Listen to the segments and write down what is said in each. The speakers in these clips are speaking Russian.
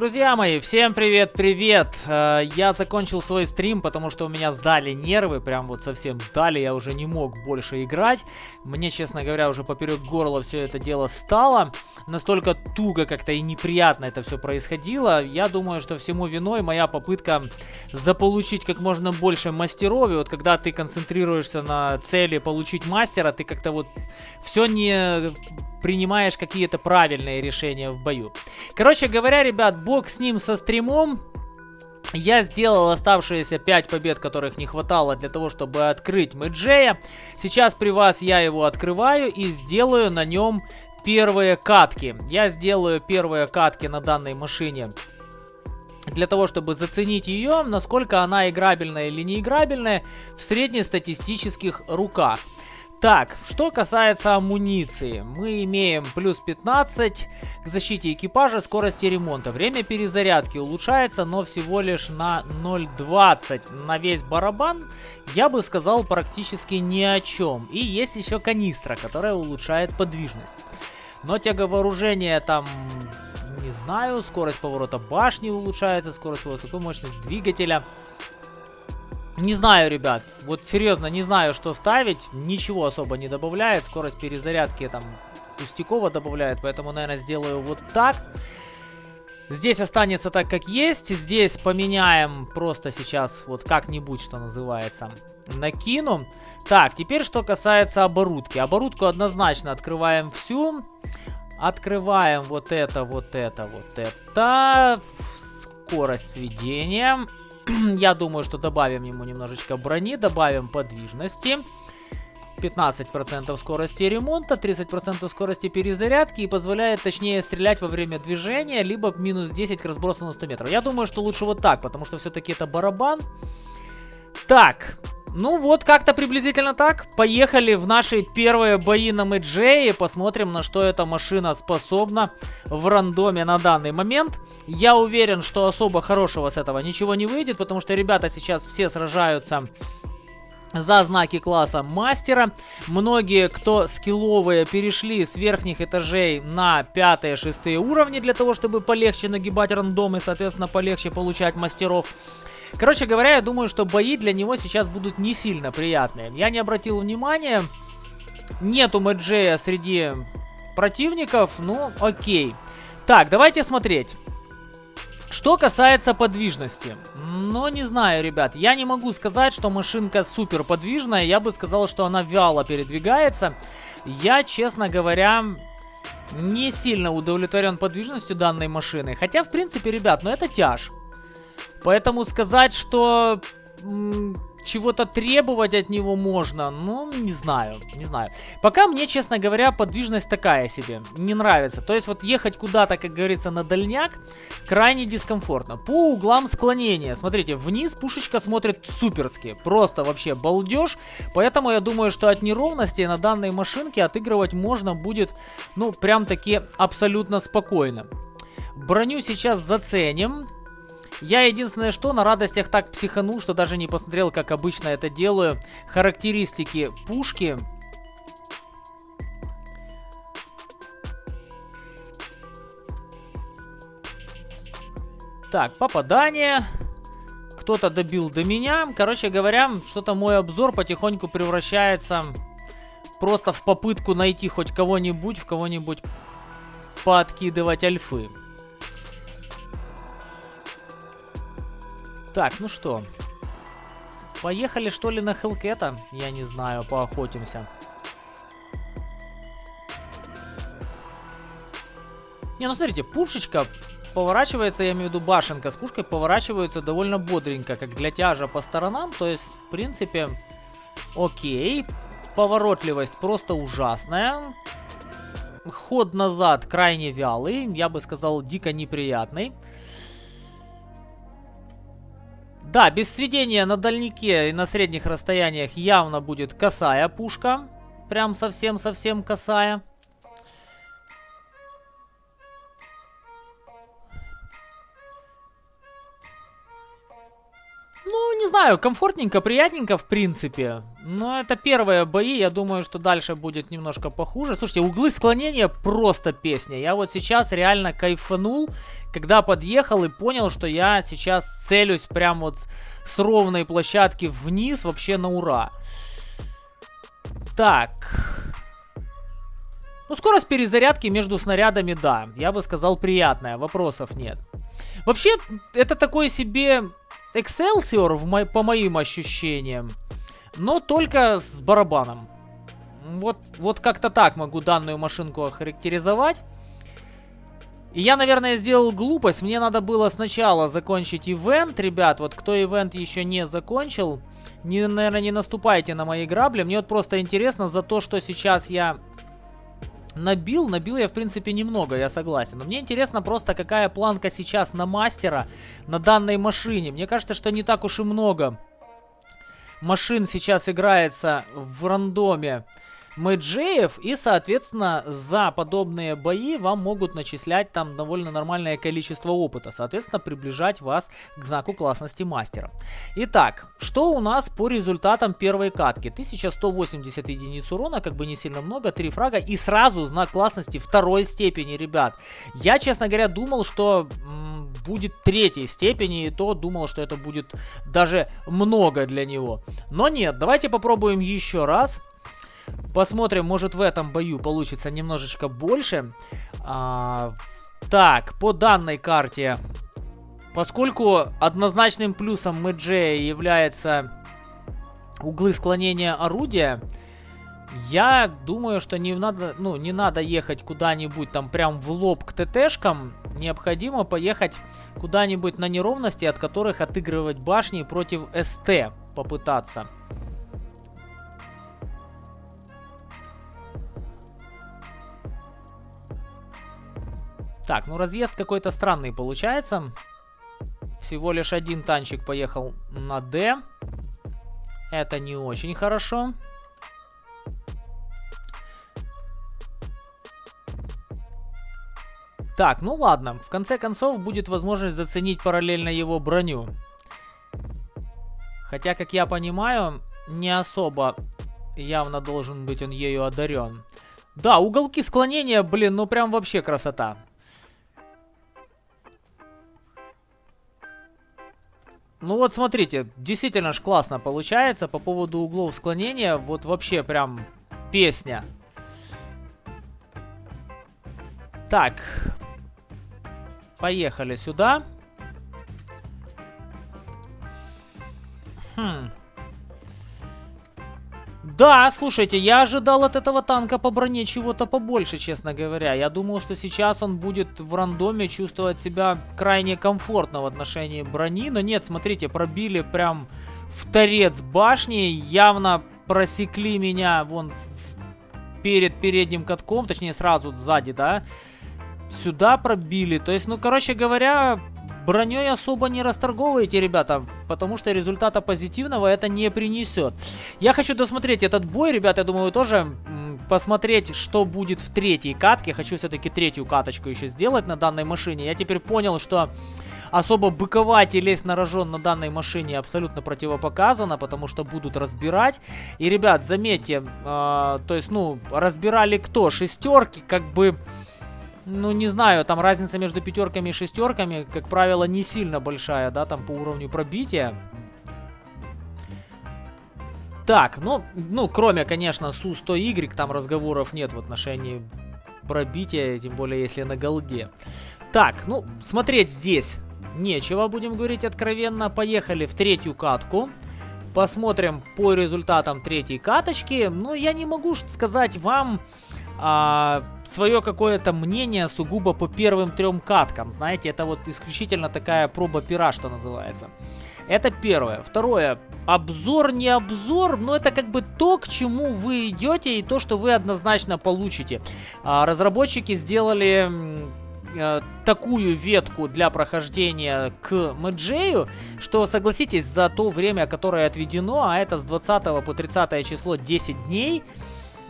Друзья мои, всем привет-привет! Э, я закончил свой стрим, потому что у меня сдали нервы, прям вот совсем сдали, я уже не мог больше играть. Мне, честно говоря, уже поперек горла все это дело стало. Настолько туго как-то и неприятно это все происходило. Я думаю, что всему виной моя попытка заполучить как можно больше мастеров. И вот когда ты концентрируешься на цели получить мастера, ты как-то вот все не принимаешь какие-то правильные решения в бою. Короче говоря, ребят, бог с ним со стримом. Я сделал оставшиеся 5 побед, которых не хватало для того, чтобы открыть Мэджея. Сейчас при вас я его открываю и сделаю на нем первые катки. Я сделаю первые катки на данной машине для того, чтобы заценить ее, насколько она играбельная или не играбельная в среднестатистических руках. Так, что касается амуниции, мы имеем плюс 15 к защите экипажа, скорости ремонта. Время перезарядки улучшается, но всего лишь на 0.20 на весь барабан. Я бы сказал практически ни о чем. И есть еще канистра, которая улучшает подвижность. Но тяговооружение там не знаю, скорость поворота башни улучшается, скорость поворота, такой мощность двигателя. Не знаю, ребят. Вот серьезно, не знаю, что ставить. Ничего особо не добавляет. Скорость перезарядки там пустяково добавляет. Поэтому, наверное, сделаю вот так. Здесь останется так, как есть. Здесь поменяем просто сейчас вот как-нибудь, что называется, накину. Так, теперь что касается оборудки. Оборудку однозначно открываем всю. Открываем вот это, вот это, вот это. Скорость сведения. Я думаю, что добавим ему немножечко брони, добавим подвижности. 15% скорости ремонта, 30% скорости перезарядки и позволяет точнее стрелять во время движения, либо минус 10 к разбросу на 100 метров. Я думаю, что лучше вот так, потому что все-таки это барабан. Так, ну вот, как-то приблизительно так. Поехали в наши первые бои на Мэджее. Посмотрим, на что эта машина способна в рандоме на данный момент. Я уверен, что особо хорошего с этого ничего не выйдет, потому что ребята сейчас все сражаются за знаки класса мастера. Многие, кто скилловые, перешли с верхних этажей на 5-6 уровни для того, чтобы полегче нагибать рандомы, соответственно, полегче получать мастеров. Короче говоря, я думаю, что бои для него сейчас будут не сильно приятные. Я не обратил внимания. Нету Мэджея среди противников. Ну, окей. Так, давайте смотреть. Что касается подвижности. Ну, не знаю, ребят. Я не могу сказать, что машинка супер подвижная. Я бы сказал, что она вяло передвигается. Я, честно говоря, не сильно удовлетворен подвижностью данной машины. Хотя, в принципе, ребят, ну это тяж. Поэтому сказать, что чего-то требовать от него можно, ну, не знаю, не знаю. Пока мне, честно говоря, подвижность такая себе, не нравится. То есть вот ехать куда-то, как говорится, на дальняк, крайне дискомфортно. По углам склонения, смотрите, вниз пушечка смотрит суперски, просто вообще балдеж. Поэтому я думаю, что от неровностей на данной машинке отыгрывать можно будет, ну, прям таки абсолютно спокойно. Броню сейчас заценим. Я единственное что, на радостях так психанул, что даже не посмотрел, как обычно это делаю. Характеристики пушки. Так, попадание. Кто-то добил до меня. Короче говоря, что-то мой обзор потихоньку превращается просто в попытку найти хоть кого-нибудь, в кого-нибудь подкидывать альфы. Так, ну что. Поехали что ли на Хелкета? Я не знаю, поохотимся. Не, ну смотрите, пушечка поворачивается, я имею в виду башенка с пушкой, поворачивается довольно бодренько, как для тяжа по сторонам. То есть, в принципе, окей. Поворотливость просто ужасная. Ход назад крайне вялый, я бы сказал, дико неприятный. Да, без сведения на дальнике и на средних расстояниях явно будет косая пушка. Прям совсем-совсем косая. Знаю, комфортненько, приятненько, в принципе. Но это первые бои, я думаю, что дальше будет немножко похуже. Слушайте, углы склонения просто песня. Я вот сейчас реально кайфанул, когда подъехал и понял, что я сейчас целюсь прям вот с ровной площадки вниз вообще на ура. Так. Ну, скорость перезарядки между снарядами, да. Я бы сказал, приятная, вопросов нет. Вообще, это такой себе Excelsior, в мо по моим ощущениям, но только с барабаном. Вот, вот как-то так могу данную машинку охарактеризовать. И я, наверное, сделал глупость. Мне надо было сначала закончить ивент, ребят. Вот кто ивент еще не закончил, не, наверное, не наступайте на мои грабли. Мне вот просто интересно за то, что сейчас я Набил, набил я в принципе немного, я согласен. Но мне интересно просто, какая планка сейчас на мастера на данной машине. Мне кажется, что не так уж и много машин сейчас играется в рандоме мэджеев. И, соответственно, за подобные бои вам могут начислять там довольно нормальное количество опыта. Соответственно, приближать вас к знаку классности мастера. Итак, что у нас по результатам первой катки? 1180 единиц урона, как бы не сильно много, 3 фрага и сразу знак классности второй степени, ребят. Я, честно говоря, думал, что будет третьей степени, и то думал, что это будет даже много для него. Но нет, давайте попробуем еще раз. Посмотрим, может в этом бою получится немножечко больше. А, так, по данной карте, поскольку однозначным плюсом Мэджея является углы склонения орудия, я думаю, что не надо, ну, не надо ехать куда-нибудь там прям в лоб к ТТшкам. Необходимо поехать куда-нибудь на неровности, от которых отыгрывать башни против СТ попытаться. Так, ну разъезд какой-то странный получается. Всего лишь один танчик поехал на D. Это не очень хорошо. Так, ну ладно. В конце концов будет возможность заценить параллельно его броню. Хотя, как я понимаю, не особо явно должен быть он ею одарен. Да, уголки склонения, блин, ну прям вообще красота. Ну вот смотрите, действительно ж классно получается по поводу углов склонения. Вот вообще прям песня. Так. Поехали сюда. Хм. Да, слушайте, я ожидал от этого танка по броне чего-то побольше, честно говоря. Я думал, что сейчас он будет в рандоме чувствовать себя крайне комфортно в отношении брони. Но нет, смотрите, пробили прям в торец башни. Явно просекли меня вон перед передним катком, точнее сразу сзади, да. Сюда пробили. То есть, ну, короче говоря, броней особо не расторговываете, ребята, потому что результата позитивного это не принесет. Я хочу досмотреть этот бой, ребята, я думаю, тоже посмотреть, что будет в третьей катке. Хочу все-таки третью каточку еще сделать на данной машине. Я теперь понял, что особо быковать и лезть на рожон на данной машине абсолютно противопоказано, потому что будут разбирать. И, ребят, заметьте, э, то есть, ну, разбирали кто? Шестерки, как бы ну, не знаю, там разница между пятерками и шестерками, как правило, не сильно большая, да, там по уровню пробития. Так, ну, ну, кроме, конечно, Су-100Y, там разговоров нет в отношении пробития, тем более, если на голде. Так, ну, смотреть здесь нечего, будем говорить откровенно. Поехали в третью катку. Посмотрим по результатам третьей каточки. Но я не могу сказать вам а, свое какое-то мнение сугубо по первым трем каткам. Знаете, это вот исключительно такая проба пера, что называется. Это первое. Второе. Обзор не обзор, но это как бы то, к чему вы идете и то, что вы однозначно получите. А, разработчики сделали э, такую ветку для прохождения к Мэджею, что, согласитесь, за то время, которое отведено, а это с 20 по 30 число 10 дней,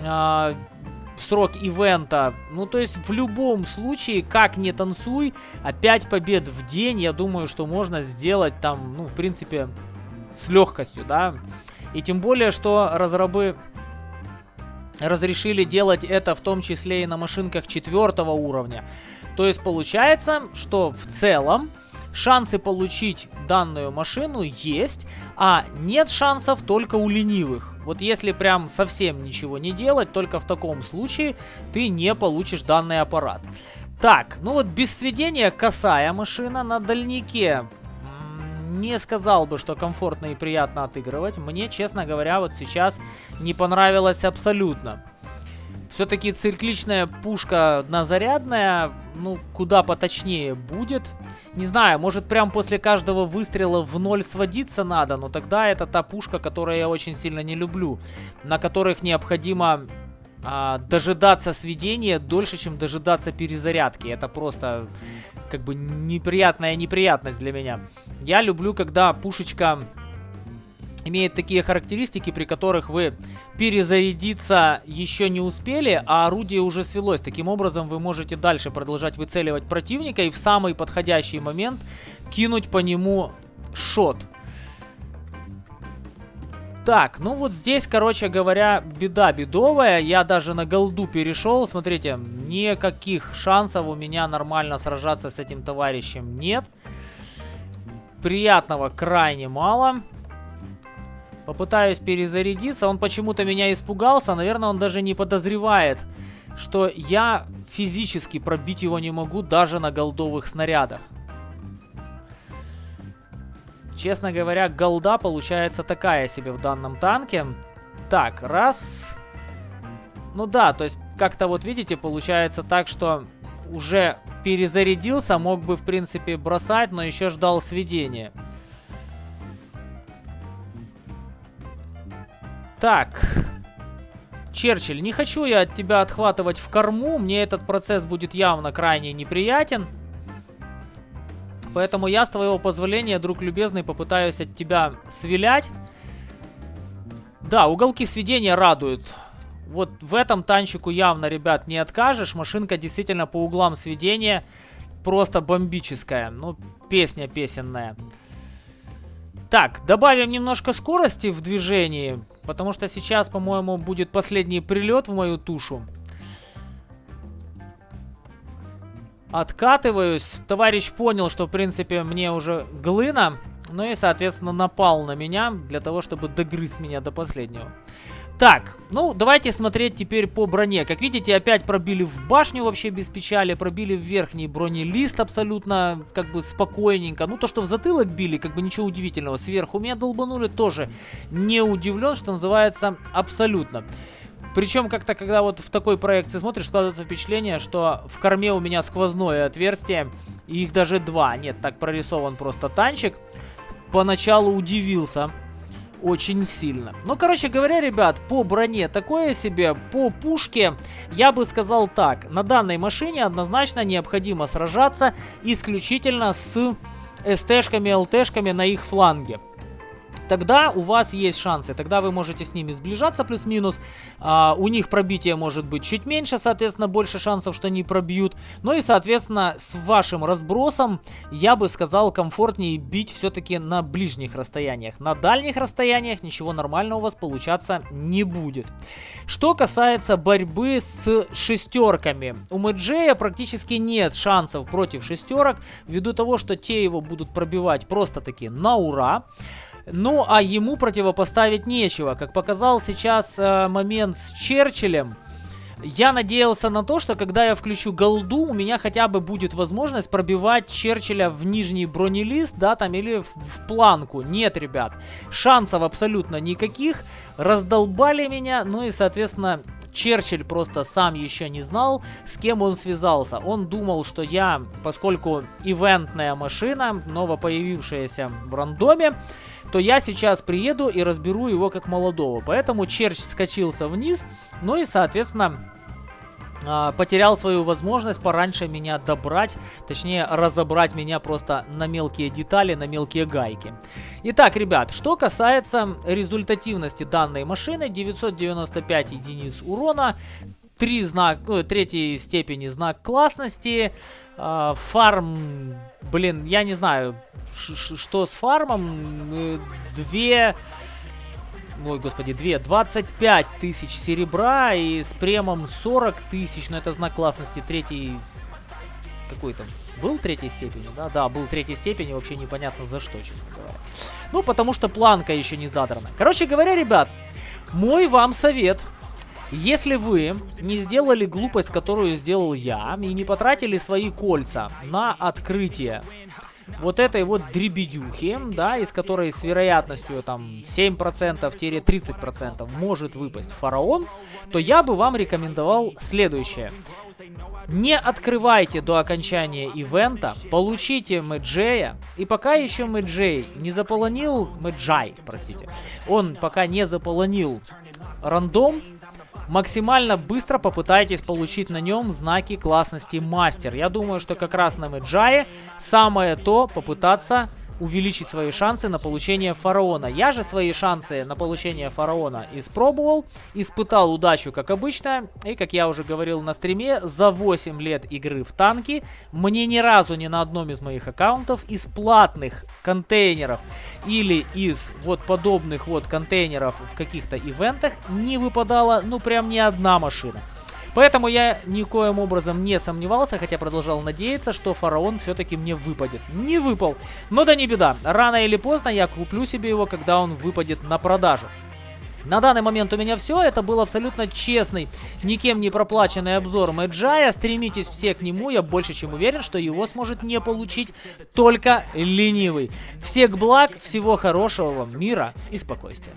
э, срок ивента. Ну, то есть в любом случае, как не танцуй, 5 побед в день, я думаю, что можно сделать там, ну, в принципе, с легкостью, да. И тем более, что разрабы разрешили делать это в том числе и на машинках четвертого уровня. То есть получается, что в целом шансы получить данную машину есть, а нет шансов только у ленивых. Вот если прям совсем ничего не делать, только в таком случае ты не получишь данный аппарат. Так, ну вот без сведения косая машина на дальнике. Не сказал бы, что комфортно и приятно отыгрывать. Мне, честно говоря, вот сейчас не понравилось абсолютно. Все-таки цикличная пушка однозарядная, ну, куда поточнее будет. Не знаю, может прям после каждого выстрела в ноль сводиться надо, но тогда это та пушка, которую я очень сильно не люблю. На которых необходимо а, дожидаться сведения дольше, чем дожидаться перезарядки. Это просто как бы неприятная неприятность для меня. Я люблю, когда пушечка имеет такие характеристики, при которых вы перезарядиться еще не успели, а орудие уже свелось. Таким образом, вы можете дальше продолжать выцеливать противника и в самый подходящий момент кинуть по нему шот. Так, ну вот здесь, короче говоря, беда бедовая. Я даже на голду перешел. Смотрите, никаких шансов у меня нормально сражаться с этим товарищем нет. Приятного крайне мало. Попытаюсь перезарядиться. Он почему-то меня испугался. Наверное, он даже не подозревает, что я физически пробить его не могу даже на голдовых снарядах. Честно говоря, голда получается такая себе в данном танке. Так, раз... Ну да, то есть как-то вот видите, получается так, что уже перезарядился, мог бы в принципе бросать, но еще ждал сведения. Так. Черчилль, не хочу я от тебя отхватывать в корму. Мне этот процесс будет явно крайне неприятен. Поэтому я, с твоего позволения, друг любезный, попытаюсь от тебя свилять. Да, уголки сведения радуют. Вот в этом танчику явно, ребят, не откажешь. Машинка действительно по углам сведения просто бомбическая. Ну, песня песенная. Так, добавим немножко скорости в движении. Потому что сейчас, по-моему, будет последний прилет в мою тушу. Откатываюсь. Товарищ понял, что, в принципе, мне уже глына. Ну и, соответственно, напал на меня для того, чтобы догрызть меня до последнего. Так, ну давайте смотреть теперь по броне. Как видите, опять пробили в башню вообще без печали, пробили в верхний бронелист абсолютно как бы спокойненько. Ну то, что в затылок били, как бы ничего удивительного. Сверху меня долбанули, тоже не удивлен, что называется, абсолютно. Причем как-то, когда вот в такой проекции смотришь, складывается впечатление, что в корме у меня сквозное отверстие, их даже два. Нет, так прорисован просто танчик. Поначалу удивился очень сильно. Ну, короче говоря, ребят, по броне такое себе, по пушке, я бы сказал так. На данной машине однозначно необходимо сражаться исключительно с СТ-шками, ЛТ-шками на их фланге тогда у вас есть шансы. Тогда вы можете с ними сближаться плюс-минус. А, у них пробитие может быть чуть меньше, соответственно, больше шансов, что они пробьют. Ну и, соответственно, с вашим разбросом, я бы сказал, комфортнее бить все-таки на ближних расстояниях. На дальних расстояниях ничего нормального у вас получаться не будет. Что касается борьбы с шестерками. У Мэджея практически нет шансов против шестерок, ввиду того, что те его будут пробивать просто-таки на ура. Ну, а ему противопоставить нечего. Как показал сейчас э, момент с Черчиллем, я надеялся на то, что когда я включу голду, у меня хотя бы будет возможность пробивать Черчилля в нижний бронелист, да, там, или в, планку. Нет, ребят, шансов абсолютно никаких. Раздолбали меня, ну и, соответственно, Черчилль просто сам еще не знал, с кем он связался. Он думал, что я, поскольку ивентная машина, новопоявившаяся в рандоме, то я сейчас приеду и разберу его как молодого. Поэтому Черч скачился вниз, ну и, соответственно, а, потерял свою возможность пораньше меня добрать, точнее разобрать меня просто на мелкие детали, на мелкие гайки. Итак, ребят, что касается результативности данной машины, 995 единиц урона, три знак, ну, третьей степени знак классности. Э, фарм, блин, я не знаю, что с фармом. Э, две... Ой, господи, две. 25 тысяч серебра и с премом 40 тысяч. Но это знак классности третьей... Какой там? Был третьей степени, да? Да, был третьей степени. Вообще непонятно за что, честно говоря. Ну, потому что планка еще не задрана. Короче говоря, ребят, мой вам совет если вы не сделали глупость, которую сделал я, и не потратили свои кольца на открытие вот этой вот дребедюхи, да, из которой с вероятностью там 7%-30% может выпасть фараон, то я бы вам рекомендовал следующее. Не открывайте до окончания ивента, получите Мэджея, и пока еще Мэджей не заполонил, Мэджай, простите, он пока не заполонил рандом, максимально быстро попытайтесь получить на нем знаки классности мастер. Я думаю, что как раз на Меджае самое то попытаться увеличить свои шансы на получение фараона. Я же свои шансы на получение фараона испробовал, испытал удачу, как обычно. И, как я уже говорил на стриме, за 8 лет игры в танки мне ни разу ни на одном из моих аккаунтов из платных контейнеров или из вот подобных вот контейнеров в каких-то ивентах не выпадала, ну, прям ни одна машина. Поэтому я никоим образом не сомневался, хотя продолжал надеяться, что фараон все-таки мне выпадет. Не выпал. Но да не беда. Рано или поздно я куплю себе его, когда он выпадет на продажу. На данный момент у меня все. Это был абсолютно честный, никем не проплаченный обзор Мэджая. Стремитесь все к нему. Я больше чем уверен, что его сможет не получить только ленивый. Всех благ, всего хорошего вам, мира и спокойствия.